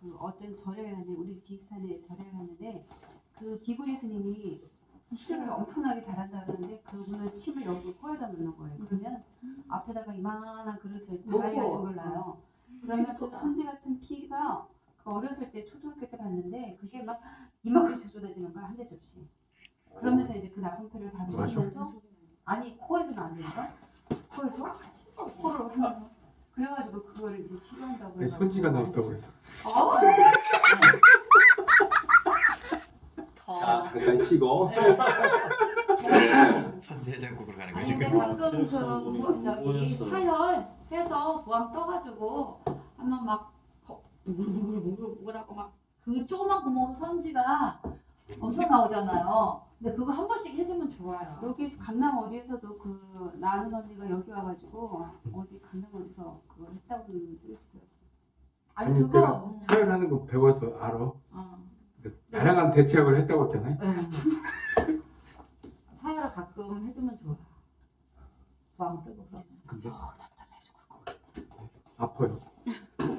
그 어떤 절에 갔는데 우리 디스탄에 절에 갔는데 그 비구리 스님이 치료를 엄청나게 잘한다 그러는데 그분은 침을 여기 코에다 넣는 거예요. 그러면 앞에다가 이만한 그릇을. 같은 걸 놔요. 그러면 그 선지 같은 피가 그 어렸을 때 초등학교 때 봤는데 그게 막 이만큼씩 쏟아지는 거야 한 대조씩. 그러면서 이제 그 나쁜 피를 발생하면서 아니 코에서는 안 되니까 코에서 코로 하면 그래가지고 그거를 이제 치료한다고 왜 해가지고 선지가 나왔다고 그랬어. 자 잠깐 쉬고 선제장국으로 가는 아니 거지. 근데 가끔 그 부- 저기 사혈해서 부항 떠가지고 한번 막 무글무글무글무글하고 막 그 조그만 구멍으로 선지가 엄청 나오잖아요. 근데 그거 한 번씩 해주면 좋아요. 여기 강남 어디에서도 그 나는 언니가 여기 와가지고 어디 강남 어디서 그걸 했다고 소리 들었어. 아니 아니 그거 내가 사연하는 거 배워서 알아. 어, 다양한 대책을 했다고 했잖아요. 응. 사혈을 가끔 해주면 좋아. 부항 뜨고 그러면. 근데 답답해 죽을 것 같아. 아파요.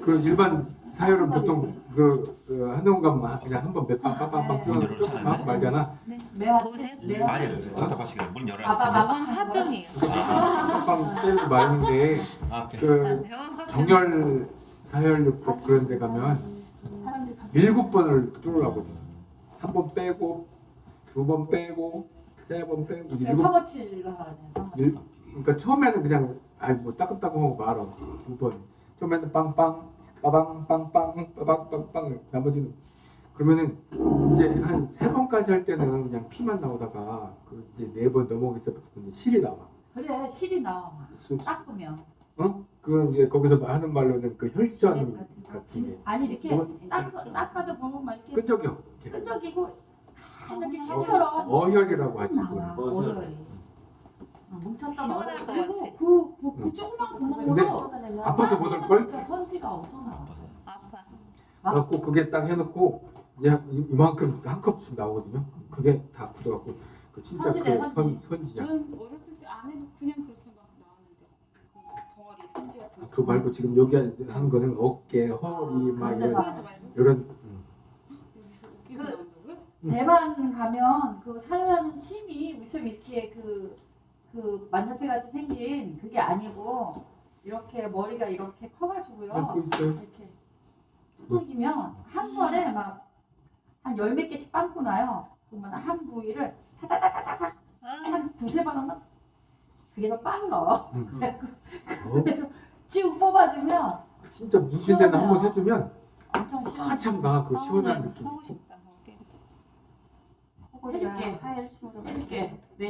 그 일반 사혈은 보통 그, 그 한동 가면 그냥 한 번 몇방 빵빵빵 네. 뛰어서 문 열어놓지 조금 않아요? 하고 말잖아. 매화치? 매화치? 아니, 답답하시길래 문 아빠 열어놨어요. 막 병원 화병이에요. 빵빵 때리고 말는데 아. 그. 정열 사혈육도 그런 데 가면 일곱 번을 뚫으라고 한 번 빼고 두 번 빼고 세 번 빼고 일곱 상어치를 하라네. 상어치. 일, 그러니까 처음에는 그냥 아니 뭐 따끔따끔하고 말어 두번 처음에는 빵빵 빠방 빵빵 빠방 빵빵 나머지는 그러면은 이제 한 세 번까지 할 때는 그냥 피만 나오다가 그 이제 네 번 넘어가서 실이 나와 그래 실이 나와. 수- 닦으면. 어? 그건 이제 거기서 하는 말로는 그 혈전 시력 같은 거. 같은 게 아니 이렇게 뭐? 닦 닦아도 보면 막 이렇게 끈적여 이렇게. 끈적이고 이렇게 실처럼 어혈이라고 하지. 오열이. 아, 뭉쳤다. 것 그리고. 그, 그, 그 응. 조그만 구멍으로 아파서 못할 걸? 진짜 선지가 엄청 나와. 아파. 그래갖고 그게 딱 해놓고 이제 이- 이만큼 한 컵씩 나오거든요. 그게 다 굳어갖고 그 진짜 그 선지네, 선, 선지. 선지야. 저는 어렸을 때 안 해도 그냥 그렇게 막 나왔는데 그 덩어리 그 말고 지금 여기 하는 거는 어깨, 허리 막 그런 이런 이런 음. 그-? 대만 가면 그 사용하는 침이 무척 이렇게 그, 그 만년필 같이 생긴 그게 아니고 이렇게 머리가 이렇게 커가지고요. 아. 이렇게 두들기면 한 번에 막 한 열 몇 개씩 빵꾸 나요. 그러면 한 부위를 타다다다다닥 아, 한 두세 번 하면 그게 더 빨라. 음. 어? 그래서 쭉 뽑아주면 진짜 뭉친 데는 한번 해주면 엄청 시원해. 한참 가그 시원한 아, 느낌. 하고 싶다. 해줄게. 해줄게. 네.